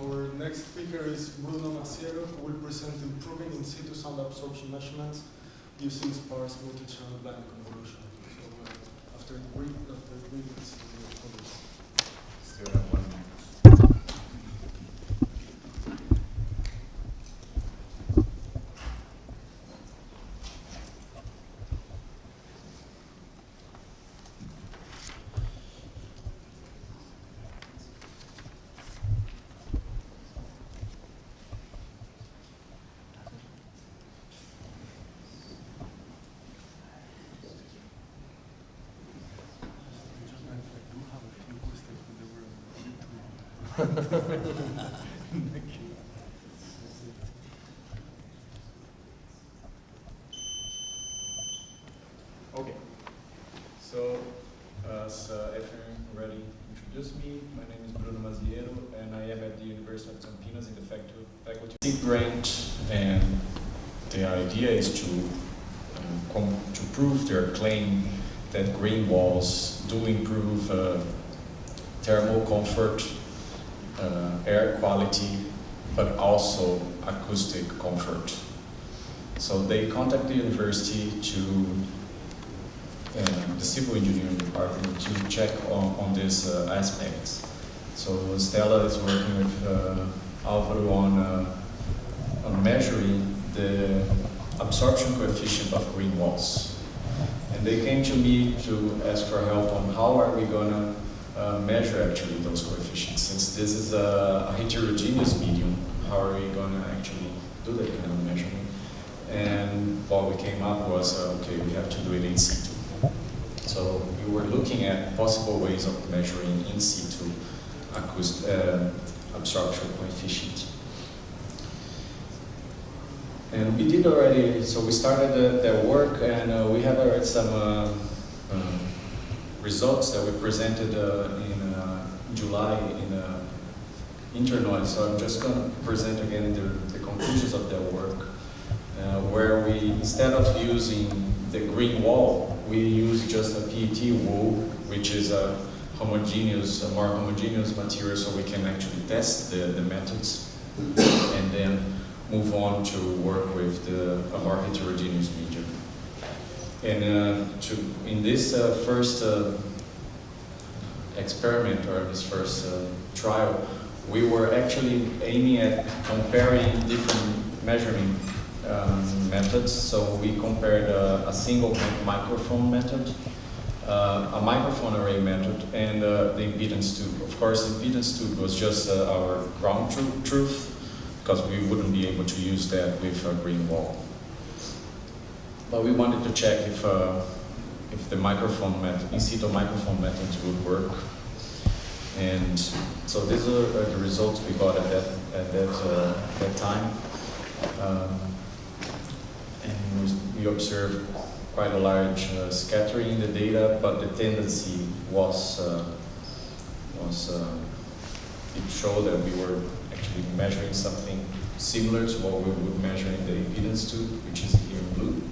Our next speaker is Bruno Masiero, who will present improving in situ sound absorption measurements using sparse multi-channel blind convolution. So uh, after the brief, after the brief, it's uh, on this. Still have one minute. Okay. So, as uh, Efren already introduced me, my name is Bruno Masiero, and I am at the University of Campinas in the faculty grant, and the idea is to um, to prove their claim that green walls do improve uh, thermal comfort, uh, air quality, but also acoustic comfort. So they contact the university to uh, the civil engineering department to check on, on these uh, aspects. So Stella is working with uh, Alvaro on, uh, on measuring the absorption coefficient of green walls. And they came to me to ask for help on how are we gonna uh, measure actually those coefficients. Since this is a, a heterogeneous medium, how are we gonna actually do that kind of measurement? And what we came up was, uh, okay, we have to do it in situ. So we were looking at possible ways of measuring in situ acoust- uh, absorption coefficient. And we did already, so we started the, work and uh, we have already some uh, um, results that we presented uh, in uh, July in uh. So I'm just going to present again the, the conclusions of that work, uh, where we, instead of using the green wall, we use just a PET wool, which is a homogeneous, a more homogeneous material, so we can actually test the, the methods, and then move on to work with the, a more heterogeneous medium. And uh, to, in this uh, first uh, experiment or this first trial, we were actually aiming at comparing different measuring um, methods. So we compared uh, a single microphone method, uh, a microphone array method, and uh, the impedance tube. Of course, the impedance tube was just our ground tru- truth, because we wouldn't be able to use that with a green wall. But we wanted to check if, uh, if the microphone method, in situ microphone methods would work. And so these are uh, the results we got at that, at that, uh, that time. Um, and we- observed quite a large uh, scattering in the data, but the tendency was, uh, was uh, it showed that we were actually measuring something similar to what we would measure in the impedance tube, which is here in blue.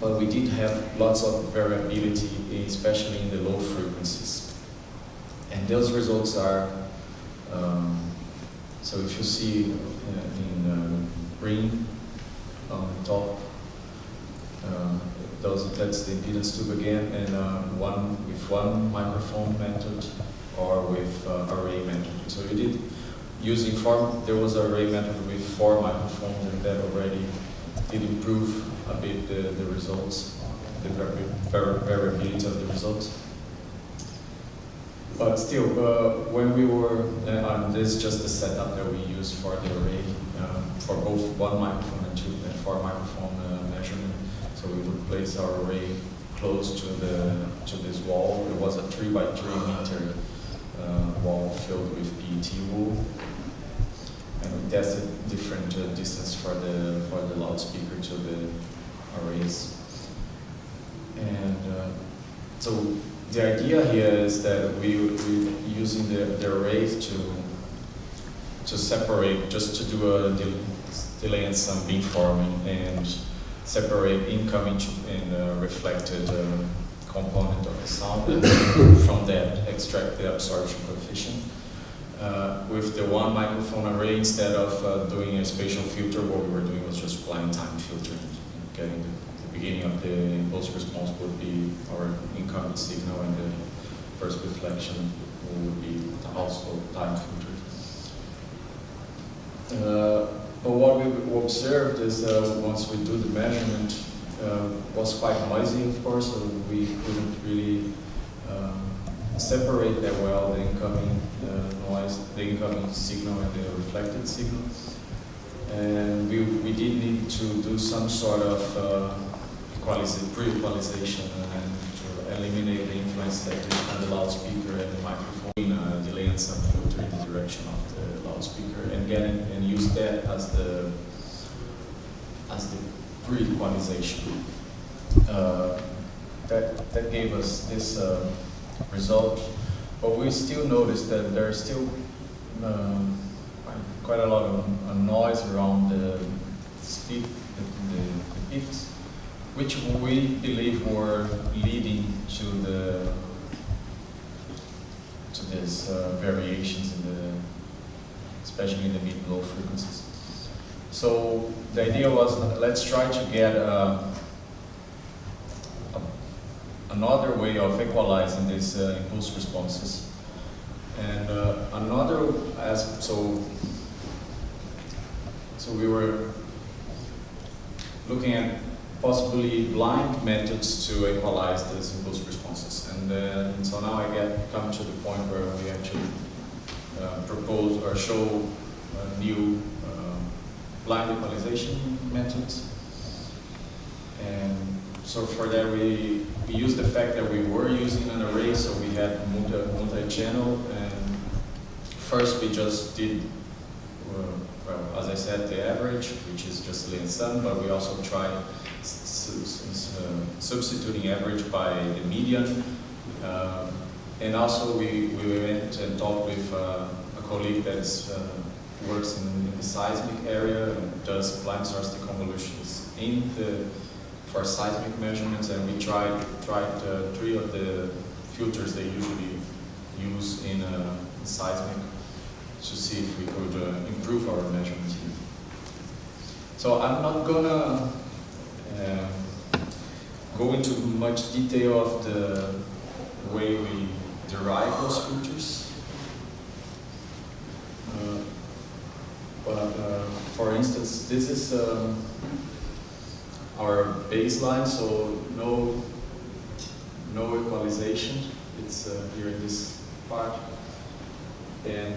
But we did have lots of variability, especially in the low frequencies. And those results are, um, so if you see uh, in uh, green on the top, uh, those, that's the impedance tube again, and uh, one with one microphone method or with uh, array method. So you did using four, there was an array method with four microphones, and that already did improve a bit the, the results, the vari- vari- variability of the results. But still, uh, when we were, uh, this is just the setup that we use for the array, um, for both one microphone and two, and four microphone uh, measurement. So we would place our array close to the, to this wall. It was a three by three meter uh, wall filled with PET wool. And tested different uh, distance for the, for the loudspeaker to the arrays. And uh, so the idea here is that we we using the, the arrays to to separate, just to do a del- delay and some beamforming and separate incoming and uh, reflected uh, component of the sound and from that extract the absorption coefficient. With the one microphone array instead of uh, doing a spatial filter. What we were doing was just blind time filter and getting the, the beginning of the impulse response would be our incoming signal and the first reflection would be also time filtered. Uh, but what we observed is uh, once we do the measurement, uh, was quite noisy, of course, so we couldn't really um, separate that well the incoming uh, noise, the incoming signal and the reflected signal. And we, we did need to do some sort of uh, pre-equalization and to eliminate the influence that on the loudspeaker and the microphone, uh, delay and some filter in the direction of the loudspeaker and get and use that as the as the pre-equalization. Uh, that, that gave us this uh, result, but we still noticed that there's still um, quite a lot of noise around the speed, the, the, the which we believe were leading to the to these uh, variations in the, especially in the mid-low frequencies. So the idea was let's try to get uh, another way of equalizing these uh, impulse responses. And uh, another as so so we were looking at possibly blind methods to equalize these impulse responses. And, uh, so now I get come to the point where we actually uh, propose or show a new blind equalization methods. And so for that we, we used the fact that we were using an array, so we had multi-channel, and first we just did, uh, well, as I said, the average, which is just Lee sum, but we also tried uh, substituting average by the median. Um, and also we, we went and talked with uh, a colleague that uh, works in, in, the seismic area and does blind source deconvolutions in the for seismic measurements and we tried tried uh, three of the filters they usually use in uh, seismic to see if we could uh, improve our measurements. So I'm not gonna um, go into much detail of the way we derive those filters. Uh, but uh, for instance, this is um, our baseline, so no, no equalization. It's uh, here in this part. And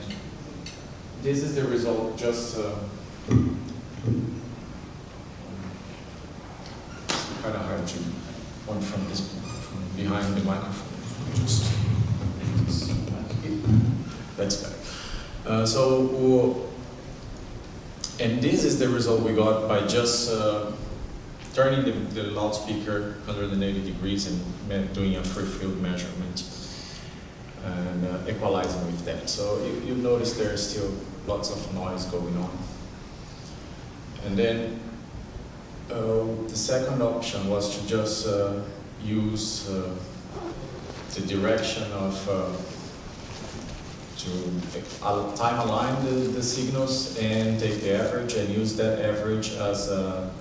this is the result just uh, kind of hard to point from this from behind the microphone. Just, just that's better. Uh, so and this is the result we got by just uh, turning the, the, loudspeaker 180 degrees and doing a free field measurement and uh, equalizing with that. So you, you notice there's still lots of noise going on. And then uh, the second option was to just uh, use uh, the direction of uh, to time align the, the signals and take the average and use that average as a,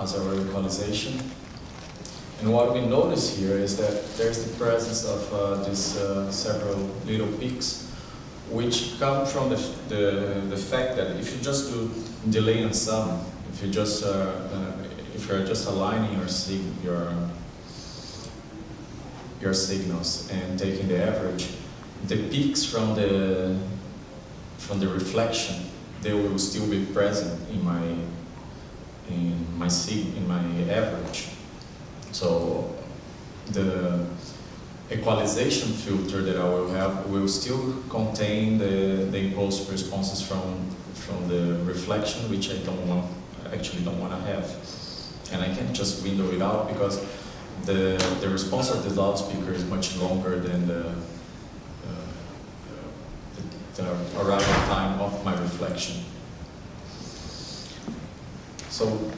as a equalization. And what we notice here is that there's the presence of uh, these uh, several little peaks which come from the, the, the fact that if you just do delay and sum, if you just uh, uh if you're just aligning your sig your your signals and taking the average, the peaks from the from the reflection they will still be present in my in my sig in my average. So the equalization filter that I will have will still contain the, the impulse responses from from the reflection, which I don't want actually don't want to have. And I can't just window it out because the the response of the loudspeaker is much longer than the uh, the arrival time of my reflection. So,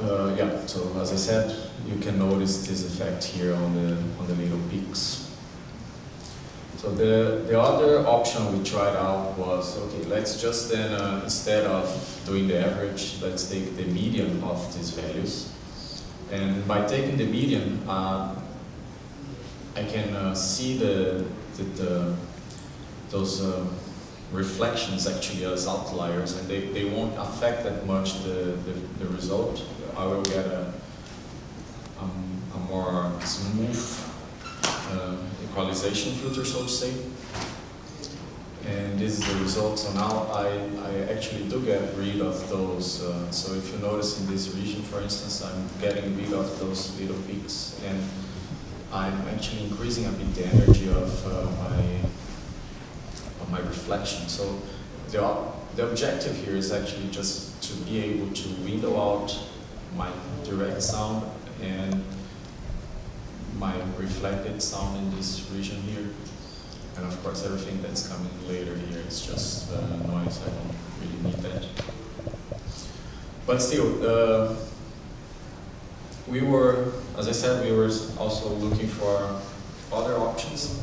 uh, yeah, so as I said, you can notice this effect here on the, on the little peaks. So the, the other option we tried out was, okay, let's just then, uh, instead of doing the average, let's take the median of these values. And by taking the median, uh, I can uh, see the, the, the those uh, reflections actually as outliers and they, they won't affect that much the, the, the result. I will get a, um, a more smooth uh, equalization filter, so to say. And this is the result. So now I, I actually do get rid of those. Uh, so if you notice in this region, for instance, I'm getting rid of those little peaks. And I'm actually increasing a bit the energy of uh, my my reflection. So the, the objective here is actually just to be able to window out my direct sound and my reflected sound in this region here. And of course everything that's coming later here is just uh, noise, I don't really need that. But still, uh, we were, as I said, we were also looking for other options.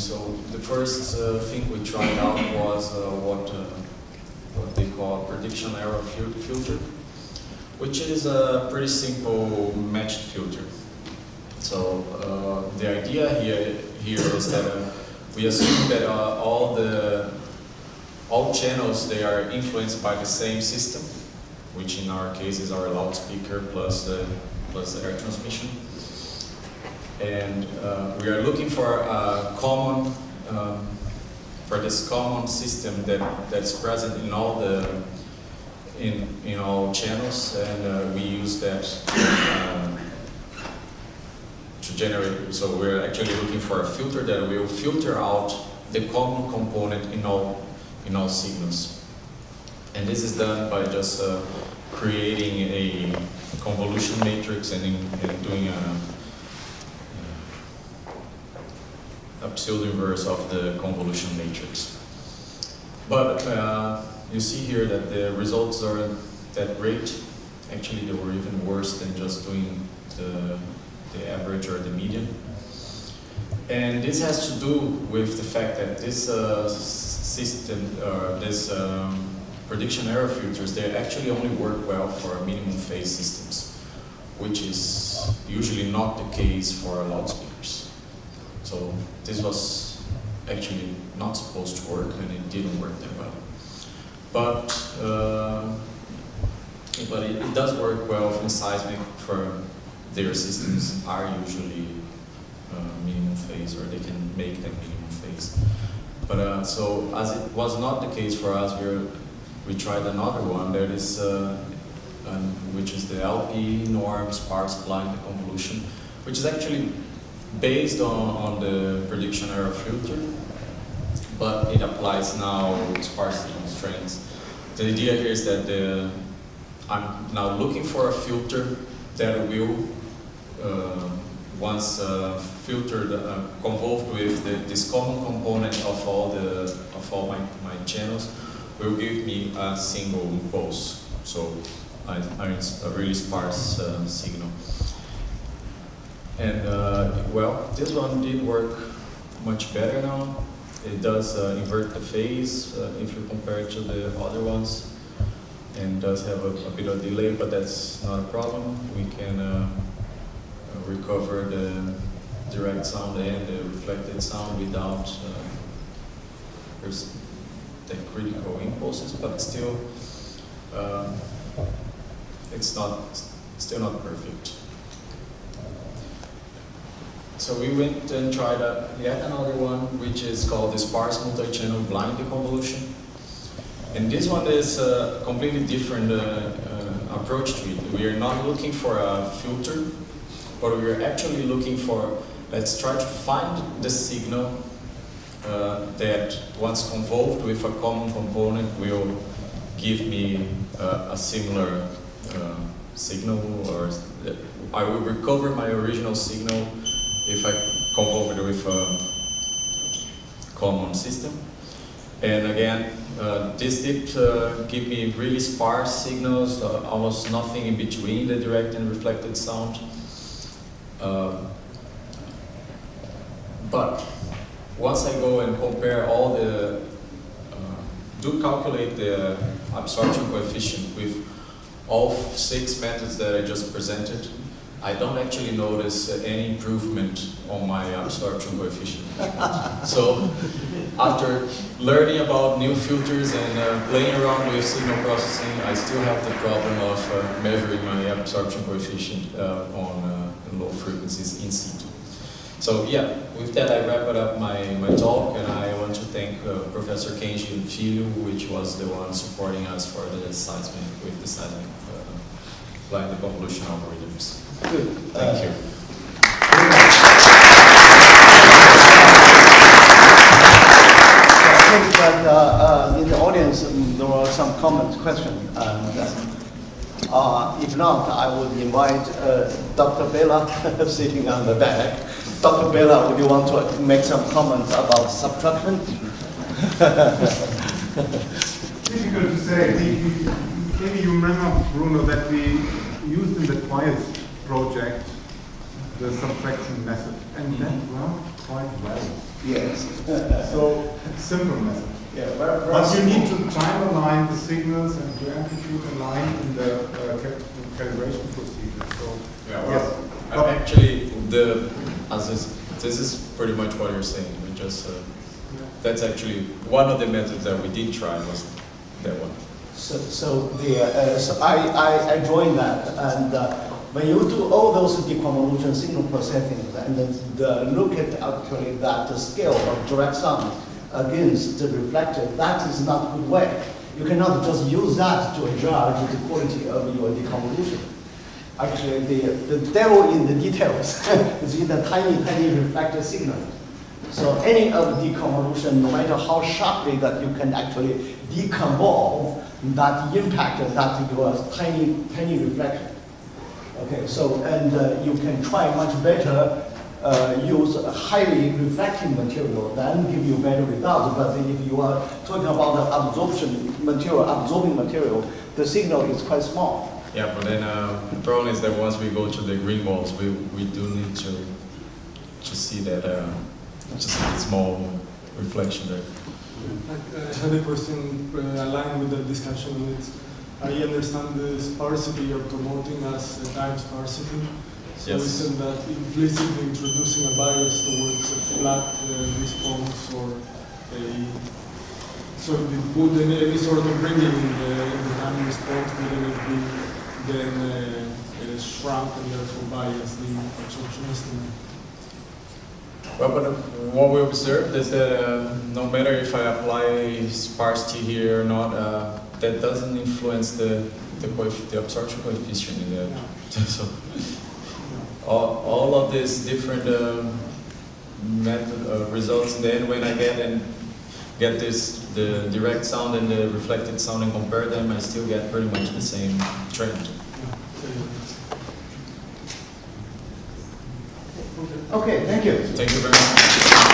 So the first uh, thing we tried out was uh, what, uh, what they call prediction error fil filter which is a pretty simple matched filter. So the idea here, here is that we assume that all the all channels they are influenced by the same system, which in our case is our loudspeaker plus the plus the air transmission. And uh, we are looking for a common um, for this common system that that's present in all the in, in all channels and uh, we use that um, to generate, so we're actually looking for a filter that will filter out the common component in all, in all signals. And this is done by just uh, creating a convolution matrix and, in, and doing a, a pseudo inverse of the convolution matrix. But uh, you see here that the results are that great. Actually, they were even worse than just doing the, the average or the median. And this has to do with the fact that this uh, system, or this um, prediction error filters, they actually only work well for minimum phase systems, which is usually not the case for loudspeakers. So this was actually not supposed to work and it didn't work that well. But, uh, but it, it, does work well from seismic for their systems are usually uh, minimum phase or they can make them minimum phase. But uh, so as it was not the case for us, we we tried another one that is uh, which is the LP norm sparse blind convolution, which is actually based on, on the prediction error filter, but it applies now with sparsity constraints. The idea here is that the, I'm now looking for a filter that will, uh, once uh, filtered, uh, convolved with the, this common component of all the of all my, my channels, will give me a single pulse. So a really sparse uh, signal. And uh, well, this one did work much better now. It does uh, invert the phase uh, if you compare it to the other ones and does have a, a, bit of delay, but that's not a problem. We can uh, recover the direct sound and the reflected sound without uh, the critical impulses, but still um, it's not still not perfect. So we went and tried a, yet another one, which is called the sparse multi-channel blind deconvolution. And this one is a completely different uh, uh, approach to it. We are not looking for a filter, but we are actually looking for, let's try to find the signal uh, that once convolved with a common component will give me uh, a similar uh, signal or I will recover my original signal if I it with a common system. And again, uh, this did uh, give me really sparse signals, uh, almost nothing in between the direct and reflected sound. Uh, but once I go and compare all the, uh, do calculate the absorption coefficient with all six methods that I just presented, I don't actually notice uh, any improvement on my absorption coefficient. so after learning about new filters and uh, playing around with signal processing, I still have the problem of uh, measuring my absorption coefficient uh, on uh, low frequencies in situ. So yeah, with that I wrap it up my, my talk and I want to thank uh, Professor Kenji Filho, which was the one supporting us for the seismic, with the seismic uh, blind convolution algorithms. Good. Thank you. I think that uh, uh, in the audience, um, there were some comments, questions, and uh, if not, I would invite uh, Dr. Bella sitting on the back. Dr. Bella, would you want to make some comments about subtraction? Difficult to say. We- we- Maybe you remember, Bruno, that we used in the Quiet project the subtraction method, and that worked quite well. Yes. So, simple method. Yeah, very, very But you need to time align the signals and to amplitude align in the uh, cal- calibration procedure, so. Yeah, Yes. well, I actually, the, as this, this is pretty much what you're saying, we just, uh, that's actually, one of the methods that we did try was that one. So, so the, uh, so I, I, I joined that, and uh, when you do all those deconvolution signal processing, and then the, look at actually that the scale of direct sound against the reflected, that is not good way. You cannot just use that to judge the quality of your deconvolution. Actually, the, the devil in the details is in the tiny, tiny reflected signal. So any of the deconvolution, no matter how sharply that you can actually deconvolve, that impact that your tiny, tiny reflection. Okay, so, and uh, you can try much better uh, use a highly reflecting material, then give you better results. But if you are talking about the absorption material, absorbing material, the signal is quite small. Yeah, but then, uh, the problem is that once we go to the green walls, we, we do need to, to see that, uh, just a small reflection there. I had a question uh, aligned with the discussion on it. I understand the sparsity you're promoting as a time sparsity. So Yes. isn't that implicitly introducing a bias towards a flat uh, response or a so if you put any, any sort of bringing in the, in the time response, wouldn't it be then uh, uh, shrunk and therefore bias the absorption estimate? Well, but what we observed is that uh, no matter if I apply sparsity here or not, uh, that doesn't influence the, the, the absorption coefficient in the, so all, all of these different um, method, uh, results, then when I get and get this, the direct sound and the reflected sound and compare them, I still get pretty much the same trend. Okay, thank you. Thank you very much.